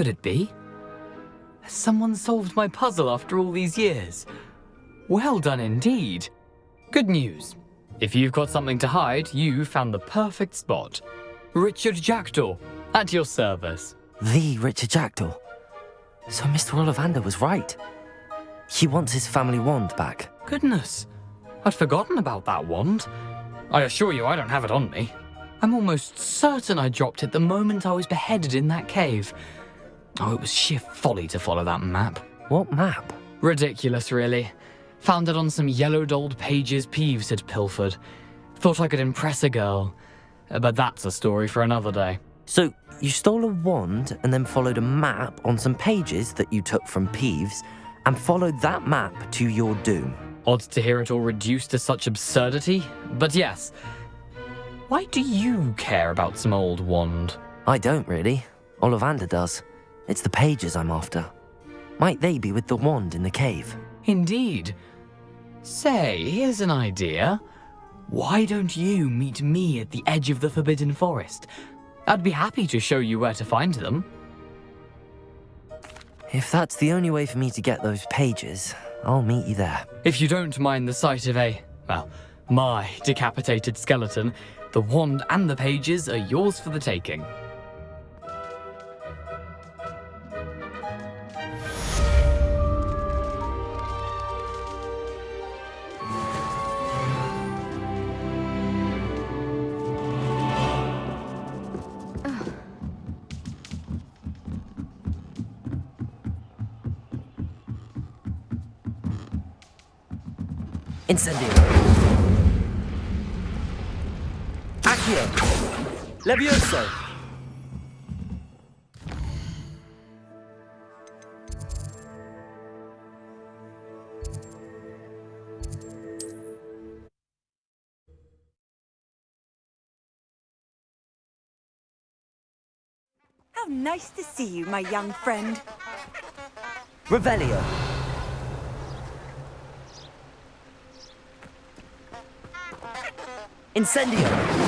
Could it be? Has someone solved my puzzle after all these years? Well done indeed. Good news. If you've got something to hide, you found the perfect spot. Richard Jackdaw, at your service. The Richard Jackdaw. So Mr. Ollivander was right. He wants his family wand back. Goodness, I'd forgotten about that wand. I assure you I don't have it on me. I'm almost certain I dropped it the moment I was beheaded in that cave. Oh, it was sheer folly to follow that map. What map? Ridiculous, really. Found it on some yellowed old pages Peeves had pilfered. Thought I could impress a girl. Uh, but that's a story for another day. So you stole a wand and then followed a map on some pages that you took from Peeves and followed that map to your doom. Odd to hear it all reduced to such absurdity, but yes. Why do you care about some old wand? I don't really. Ollivander does. It's the pages I'm after. Might they be with the wand in the cave? Indeed. Say, here's an idea. Why don't you meet me at the edge of the Forbidden Forest? I'd be happy to show you where to find them. If that's the only way for me to get those pages, I'll meet you there. If you don't mind the sight of a, well, my decapitated skeleton, the wand and the pages are yours for the taking. Incendio. Accio. Levioso. How nice to see you, my young friend. Revelio. Incendio.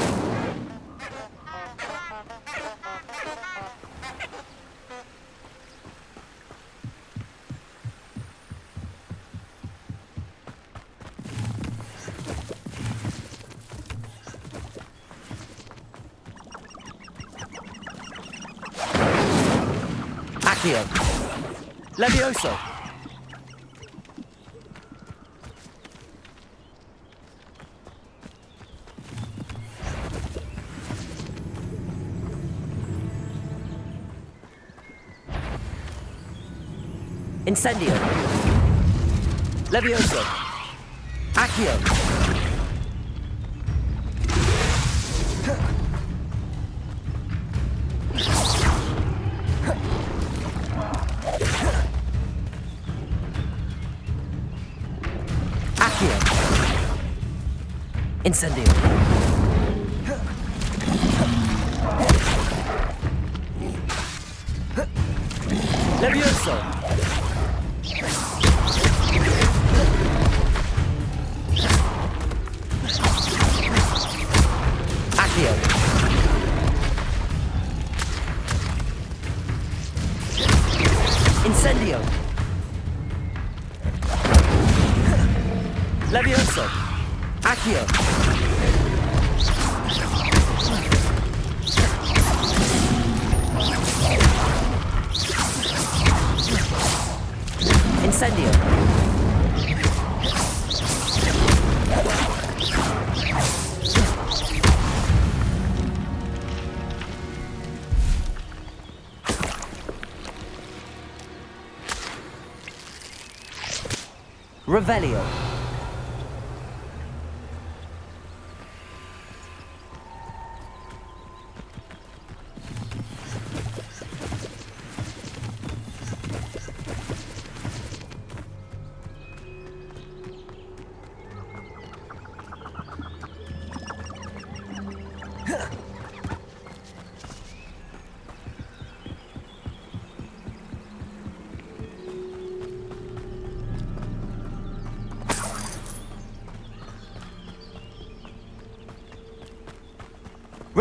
Accio. Incendio. Levioso. Accio. Accio. Incendio. Revelio.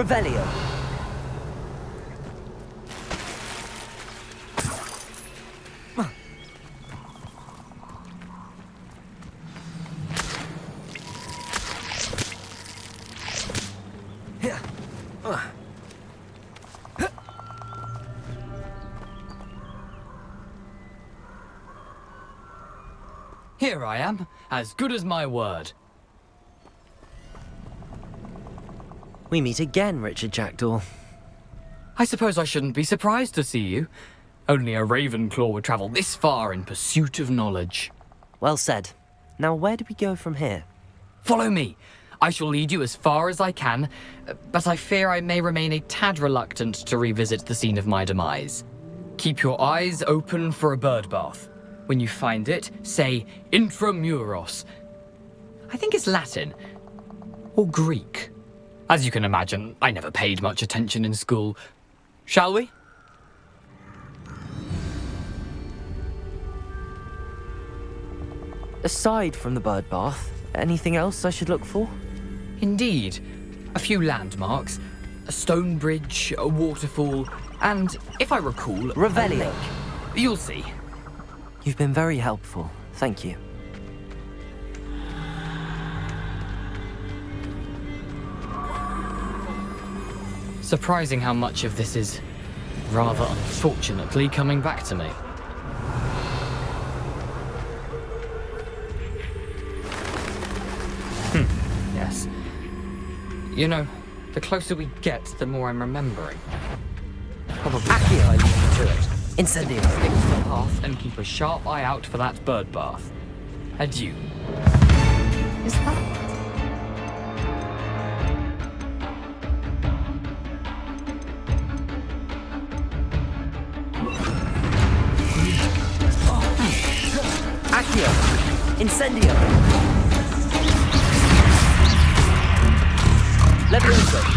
Revelio. Here I am, as good as my word. We meet again, Richard Jackdaw. I suppose I shouldn't be surprised to see you. Only a Ravenclaw would travel this far in pursuit of knowledge. Well said. Now, where do we go from here? Follow me. I shall lead you as far as I can, but I fear I may remain a tad reluctant to revisit the scene of my demise. Keep your eyes open for a bird bath. When you find it, say intramuros. I think it's Latin. Or Greek. As you can imagine, I never paid much attention in school. Shall we? Aside from the bird bath, anything else I should look for? Indeed. A few landmarks, a stone bridge, a waterfall, and, if I recall, Revelio. You'll see. You've been very helpful. Thank you. Surprising how much of this is, rather unfortunately, coming back to me. Hmm, yes. You know, the closer we get, the more I'm remembering. Probably Accio. I you to it. Incendio. Stick to the path and keep a sharp eye out for that bird bath. Adieu. Is that... Incendio. Levioso. Accio.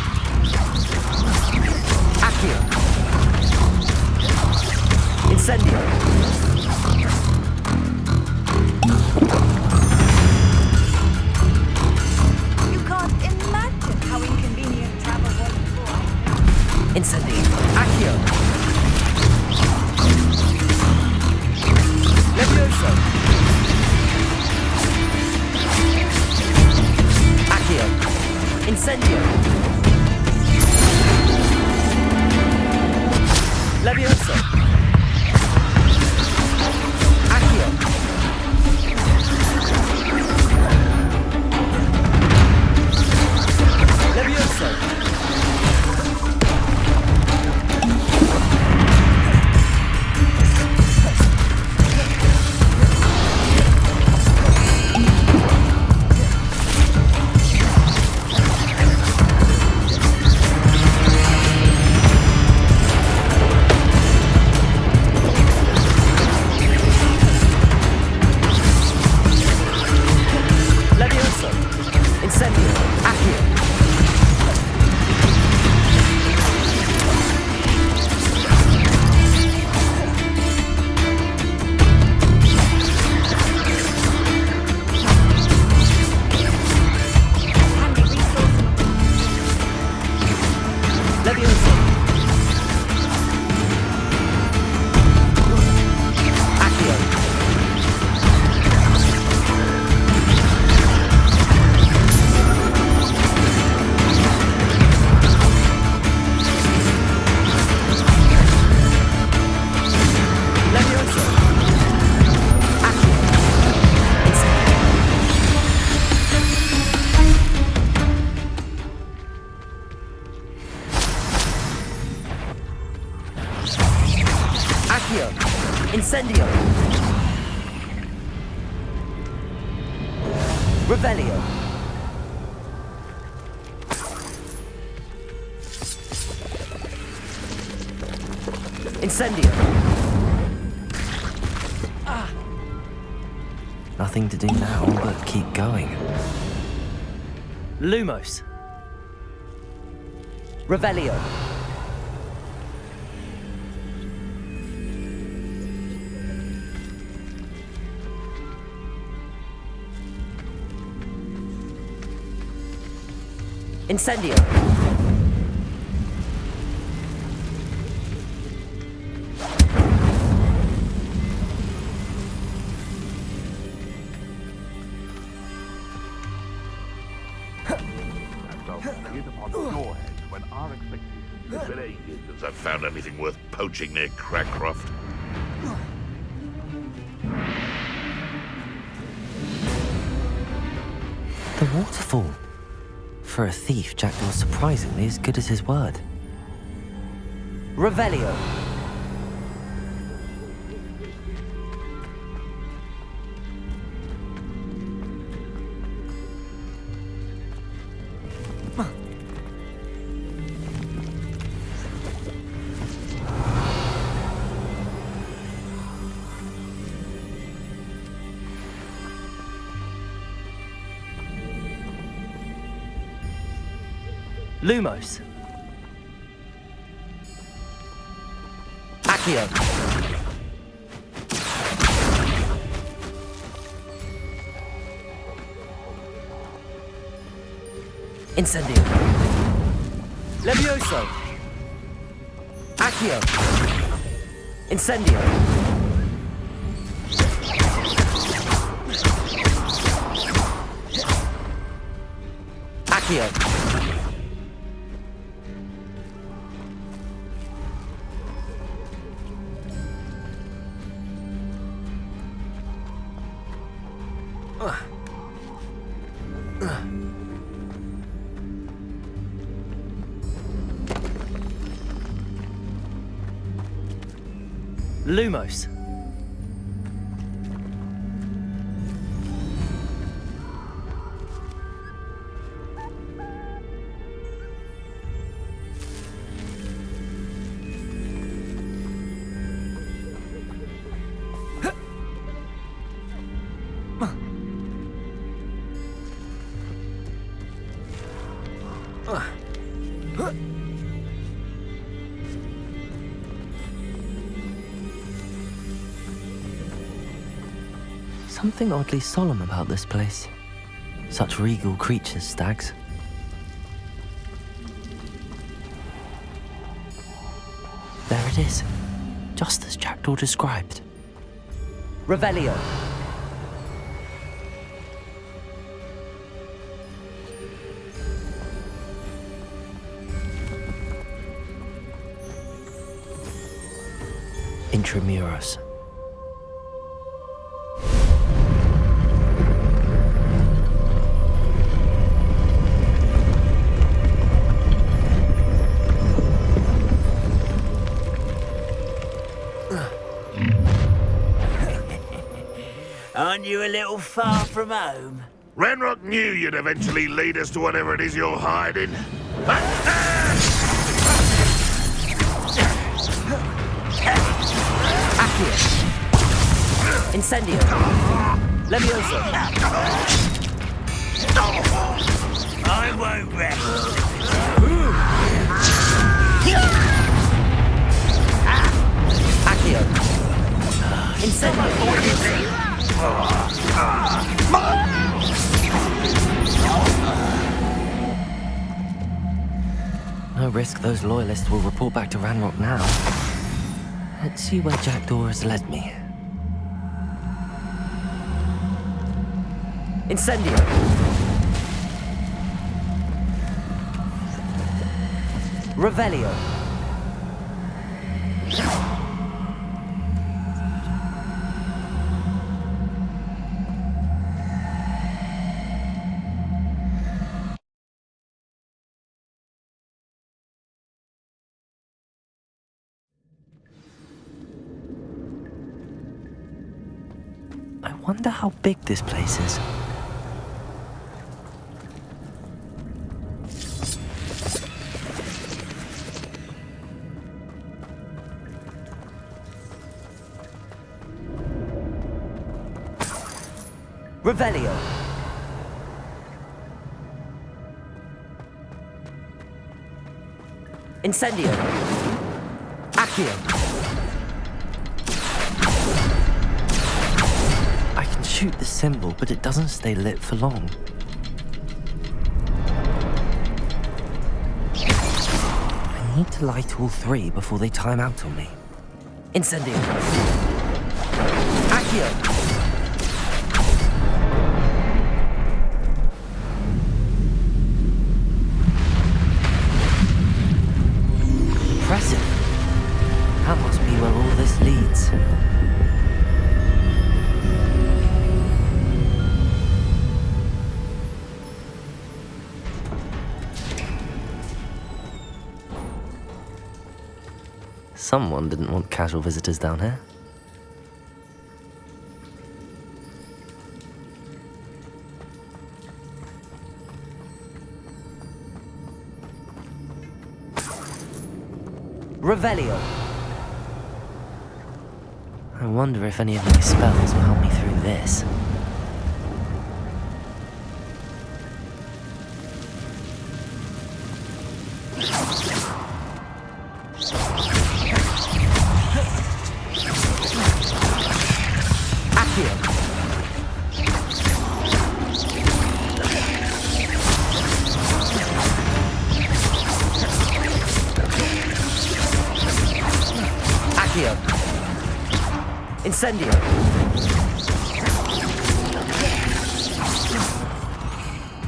Levioso. Incendio. Ah. Nothing to do now but keep going. Lumos. Revelio. Since I've found anything worth poaching near Cragcroft. The waterfall. For a thief, Jackdaw's surprisingly as good as his word. Revelio. Lumos. Accio. Incendio. Levioso. Accio. Incendio. Accio. Lumos. Something oddly solemn about this place. Such regal creatures, stags. There it is, just as Jackdaw described. Revelio. Intramuros. Aren't you a little far from home? Ranrock knew you'd eventually lead us to whatever it is you're hiding. Accio. Incendio. Levioso. I won't rest. Accio. Incendio. No risk those loyalists will report back to Ranrock now. Let's see where Jackdaw has led me. Incendio! Revelio! How big this place is. Revelio. Incendio. Accio. Shoot the symbol, but it doesn't stay lit for long. I need to light all three before they time out on me. Incendio. Accio. Someone didn't want casual visitors down here. Revelio. I wonder if any of my spells will help me through this. Accio. Incendio.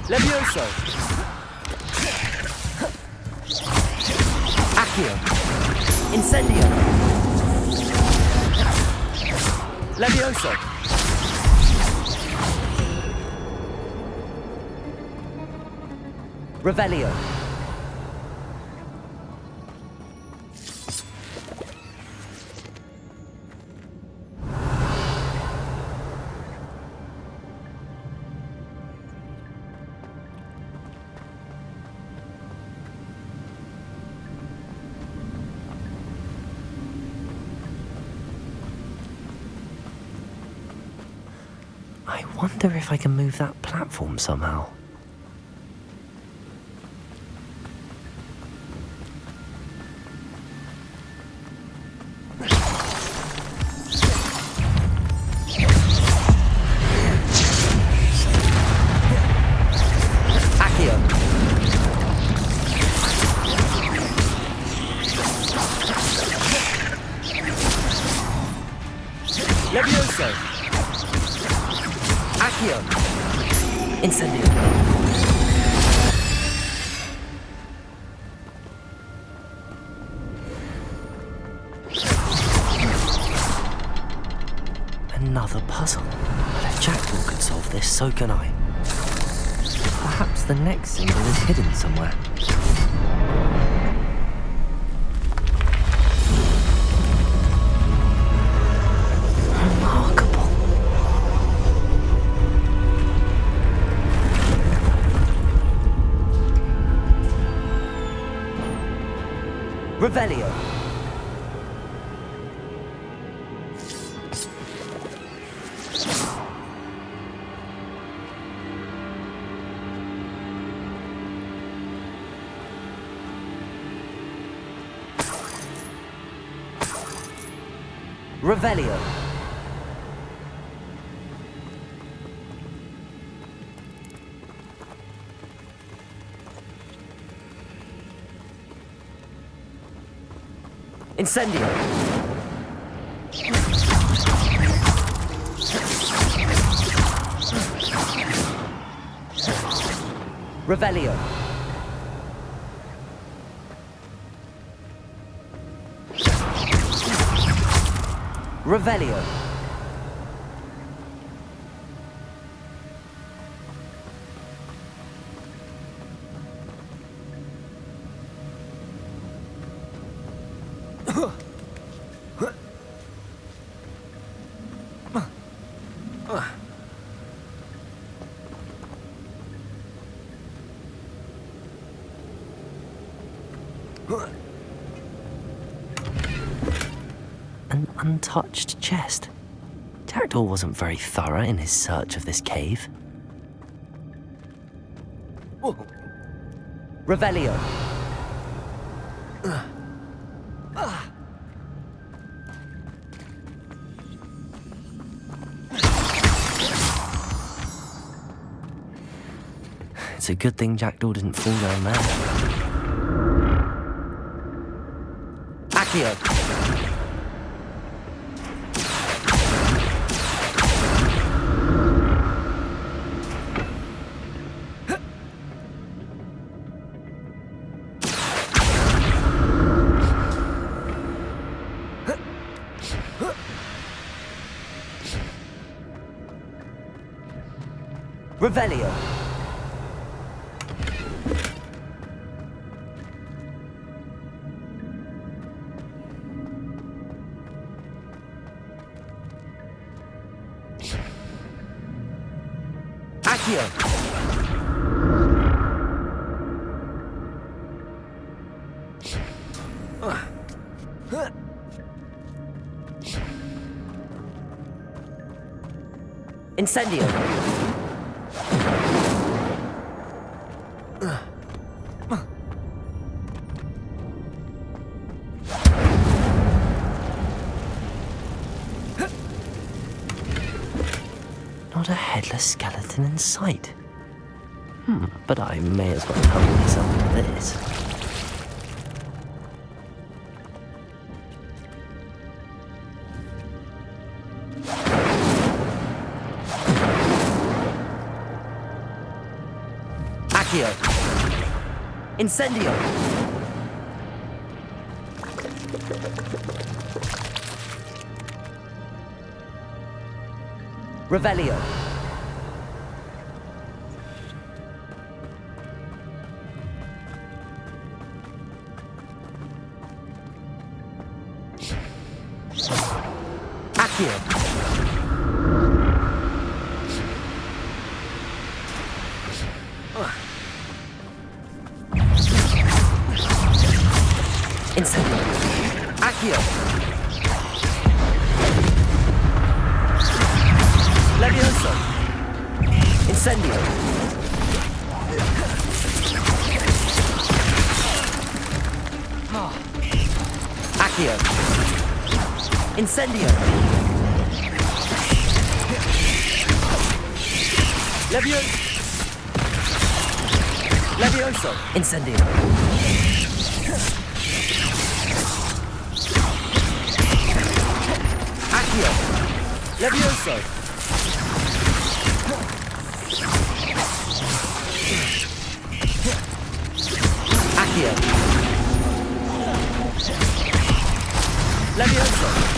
Levioso. Accio. Incendio. Levioso. Revelio. Wonder if I can move that platform somehow. Another puzzle. But if Jackdaw could solve this, so can I. Perhaps the next symbol is hidden somewhere. Revelio. Incendio. Revelio. Revelio. Untouched chest. Jackdaw wasn't very thorough in his search of this cave. Revelio. It's a good thing Jackdaw didn't fall down there. Accio. Revelio. Accio. Incendio. Not a headless skeleton in sight. Hmm, but I may as well help myself this. Incendio. Revelio. Accio. Incendio. Levio... Levioso. Incendio. Accio. Levioso. Accio. Levioso.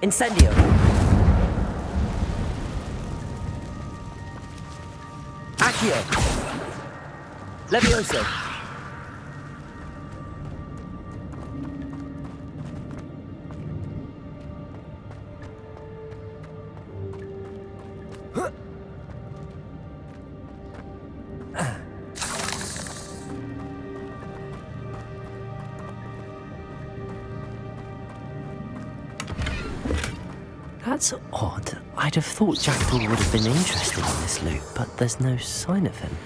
Incendio. Accio. Levioso. I'd have thought Jackdaw would have been interested in this loot, but there's no sign of him.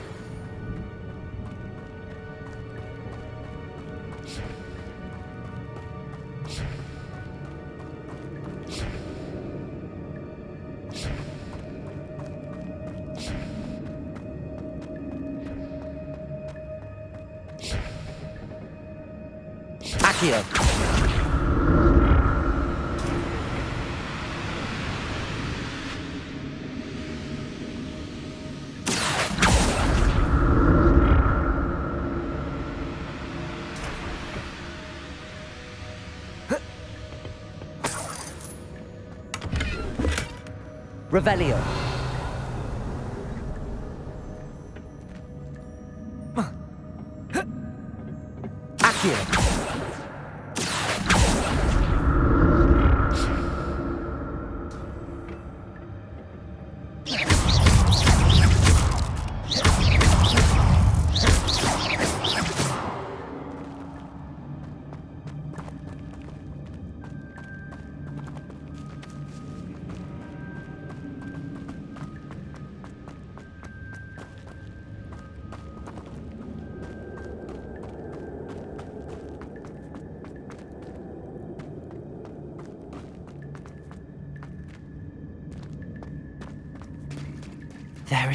Revelio.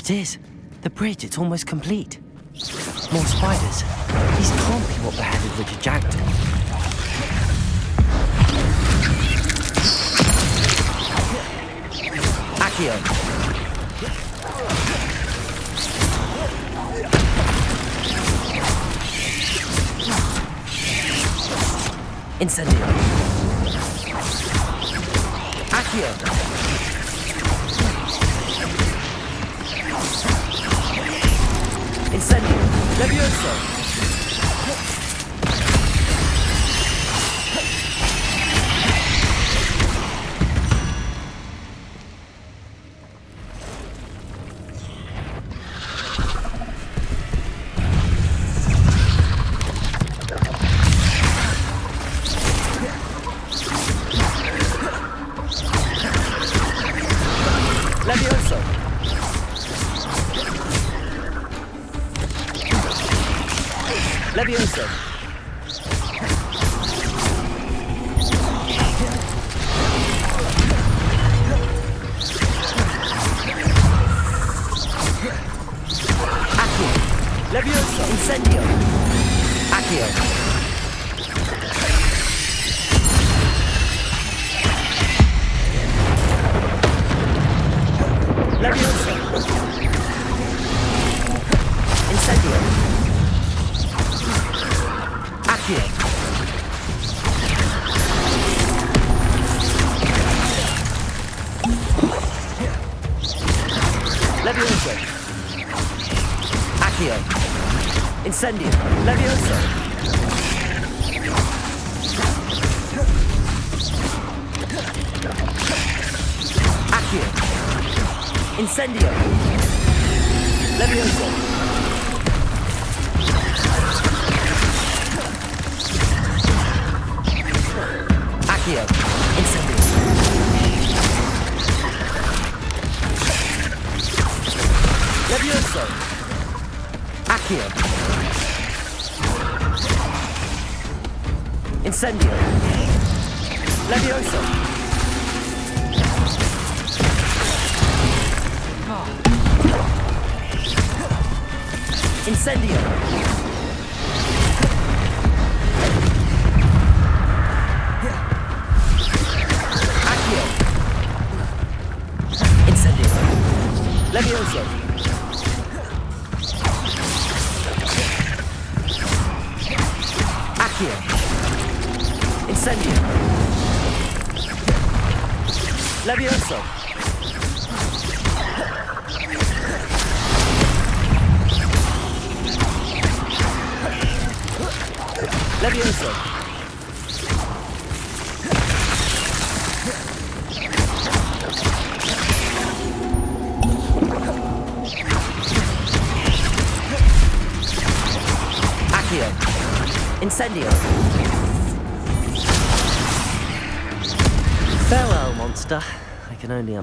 It is. The bridge, it's almost complete. More spiders. These can't be what beheaded Richard Jackdaw. Accio. Incendio. Accio. Incendio. Levioso!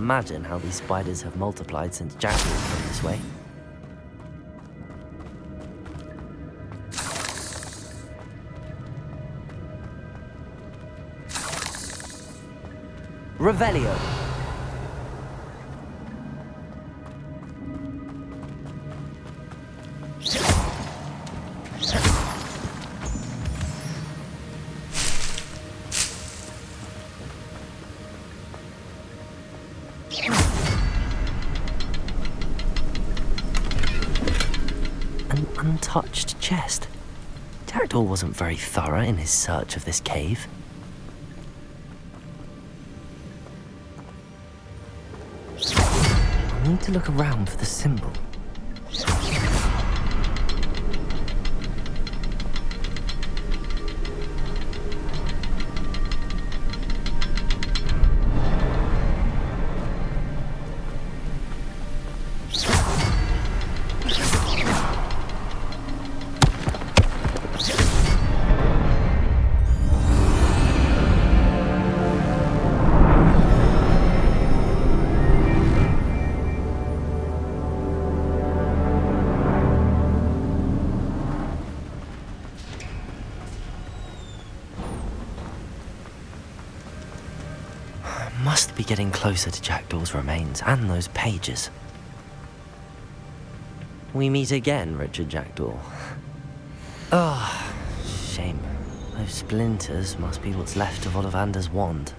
Imagine how these spiders have multiplied since Jack came this way. Revelio. Chest. Jackdaw wasn't very thorough in his search of this cave. I need to look around for the symbol. Closer to Jackdaw's remains and those pages. We meet again, Richard Jackdaw. Ah, shame. Those splinters must be what's left of Ollivander's wand.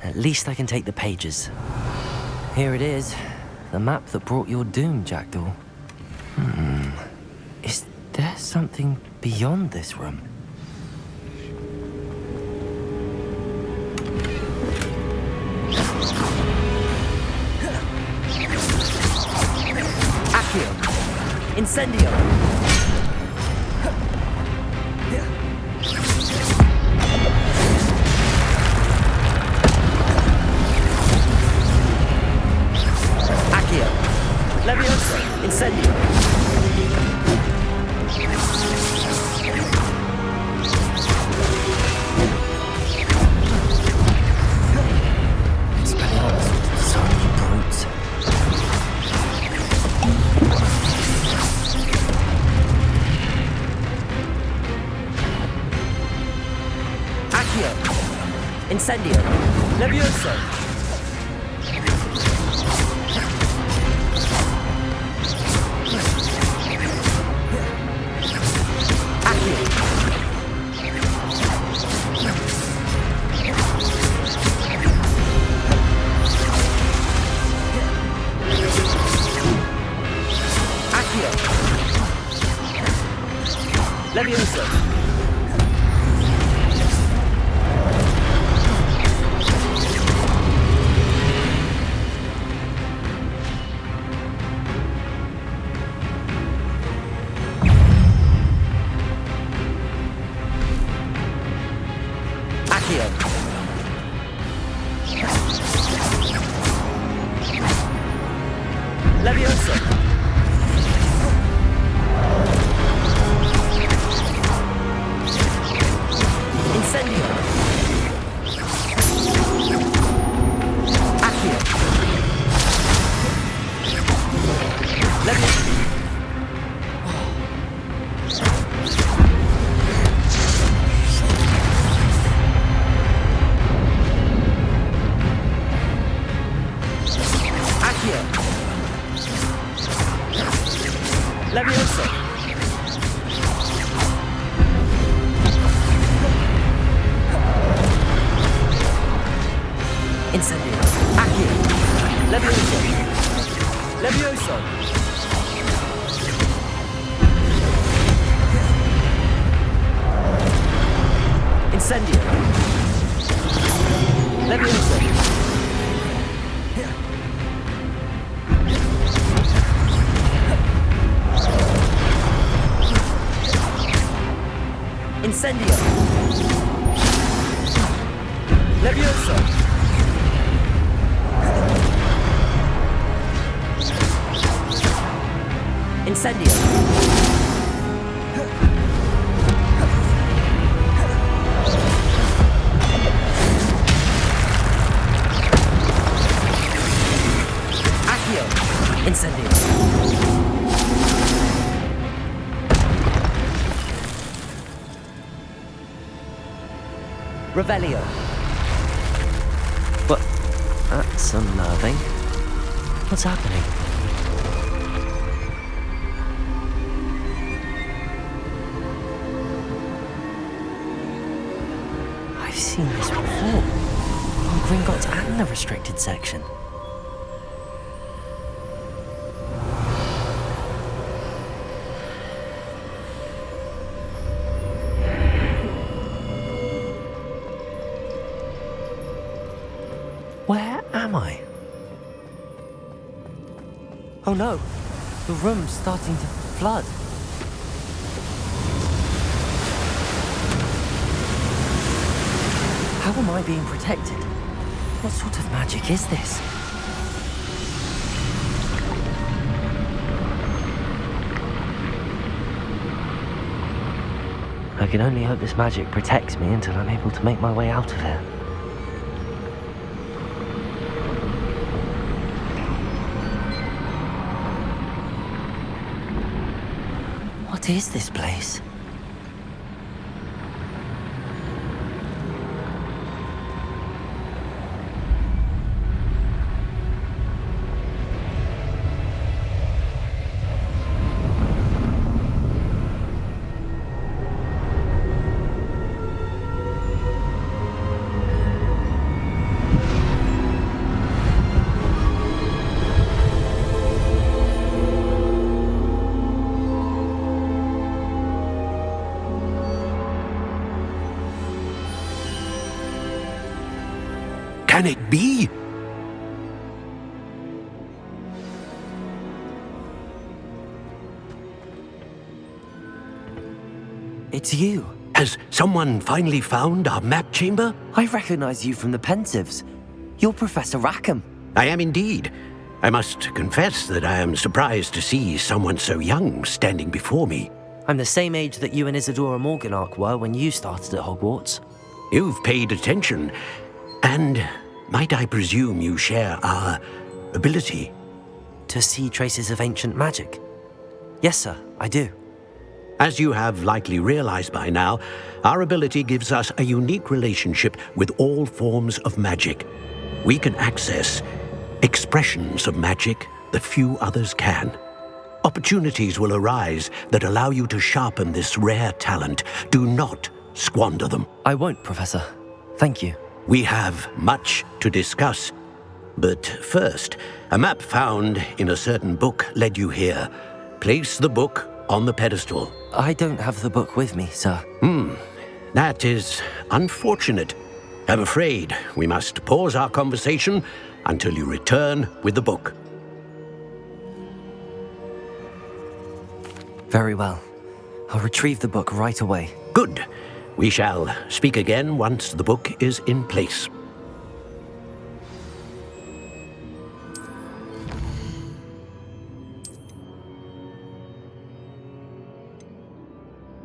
At least I can take the pages. Here it is. The map that brought your doom, Jackdaw. Hmm. Is there something beyond this room? Incendio. Incendio. Levioso. Accio. Accio. Levioso. Revelio. But that's unnerving. What's happening? I've seen this before. On Gringotts and the restricted section. Oh no, the room's starting to flood. How am I being protected? What sort of magic is this? I can only hope this magic protects me until I'm able to make my way out of here. What is this place? It's you. Has someone finally found our map chamber? I recognize you from the Pensieves. You're Professor Rackham. I am indeed. I must confess that I am surprised to see someone so young standing before me. I'm the same age that you and Isidora Morganach were when you started at Hogwarts. You've paid attention, and might I presume you share our ability? To see traces of ancient magic? Yes, sir, I do. As you have likely realized by now, our ability gives us a unique relationship with all forms of magic. We can access expressions of magic that few others can. Opportunities will arise that allow you to sharpen this rare talent. Do not squander them. I won't, Professor. Thank you. We have much to discuss. But first, a map found in a certain book led you here. Place the book on the pedestal. I don't have the book with me, sir. Hmm, that is unfortunate. I'm afraid we must pause our conversation until you return with the book. Very well. I'll retrieve the book right away. Good. We shall speak again once the book is in place.